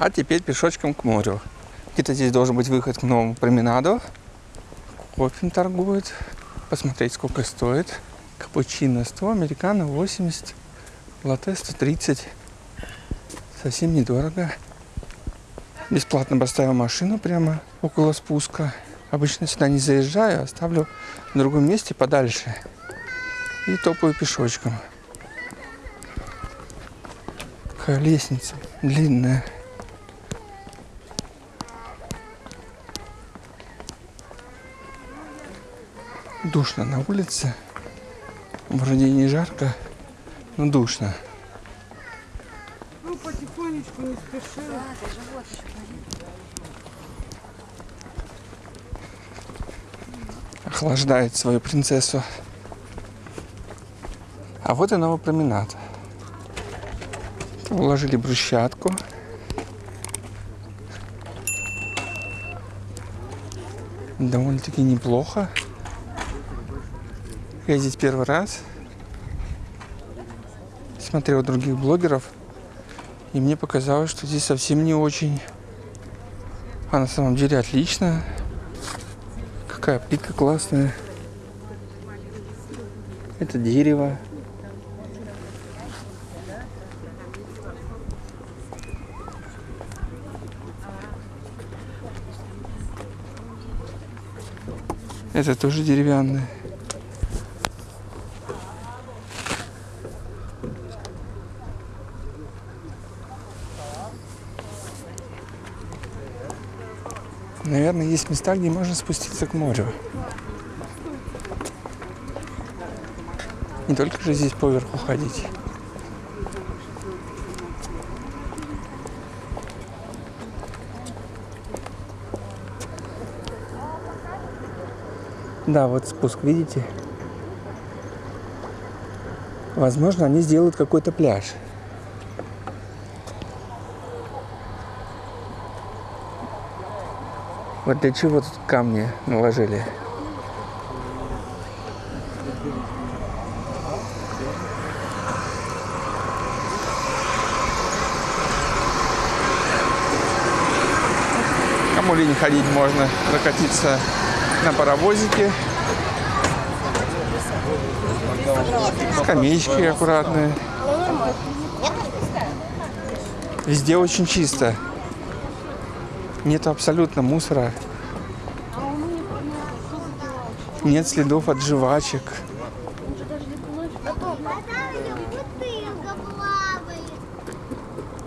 А теперь пешочком к морю. Где-то здесь должен быть выход к новому променаду. Кофе торгуют. Посмотреть, сколько стоит. Капучино 100, американо 80, латте 130. Совсем недорого. Бесплатно поставил машину прямо около спуска. Обычно сюда не заезжаю, оставлю в другом месте подальше. И топаю пешочком. Какая лестница длинная. Душно на улице. Вроде не жарко, но душно. Ну, потихонечку, не спеши. Охлаждает свою принцессу. А вот и новый променад. Уложили брусчатку. Довольно-таки неплохо. Я здесь первый раз. Смотрел других блогеров. И мне показалось, что здесь совсем не очень. А на самом деле отлично. Какая плитка классная. Это дерево. Это тоже деревянное. Наверное, есть места, где можно спуститься к морю. Не только же здесь поверху ходить. Да, вот спуск, видите? Возможно, они сделают какой-то пляж. Вот для чего тут камни наложили? Кому лень ходить, можно прокатиться на паровозике. Скамеечки аккуратные. Везде очень чисто. Нет абсолютно мусора. Нет следов от жвачек.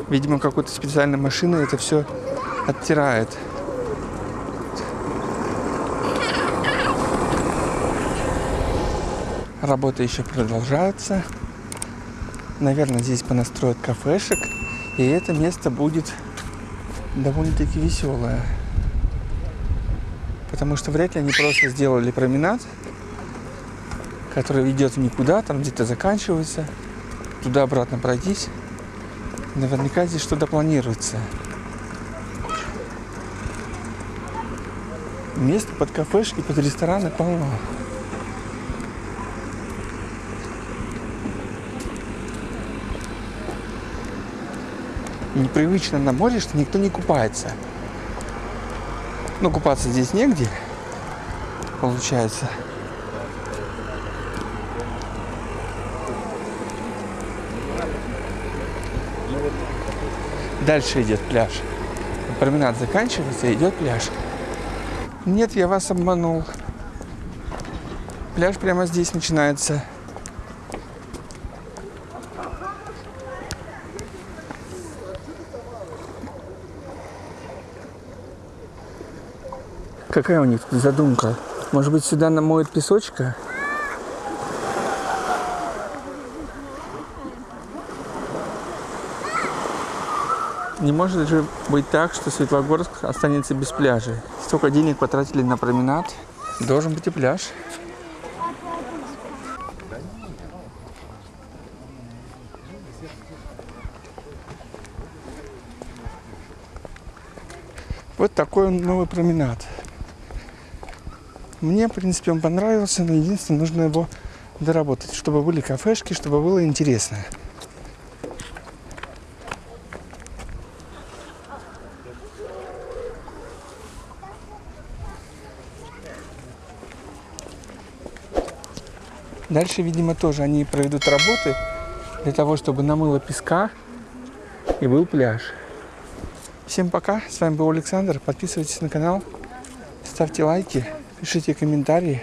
Видимо, какой-то специальной машиной это все оттирает. Работа еще продолжается. Наверное, здесь понастроят кафешек. И это место будет довольно-таки веселое. Потому что вряд ли они просто сделали променад, который ведет никуда, там где-то заканчивается. Туда-обратно пройтись. Наверняка здесь что-то планируется. Место под кафешки, под рестораны полно. Непривычно на море, что никто не купается. Ну, купаться здесь негде, получается. Дальше идет пляж. Променад заканчивается, идет пляж. Нет, я вас обманул. Пляж прямо здесь начинается. Какая у них задумка? Может быть, сюда намоют песочка? Не может же быть так, что Светлогорск останется без пляжа. Столько денег потратили на променад. Должен быть и пляж. Вот такой новый променад. Мне, в принципе, он понравился, но единственное, нужно его доработать, чтобы были кафешки, чтобы было интересно. Дальше, видимо, тоже они проведут работы для того, чтобы намыло песка и был пляж. Всем пока, с вами был Александр, подписывайтесь на канал, ставьте лайки пишите комментарии.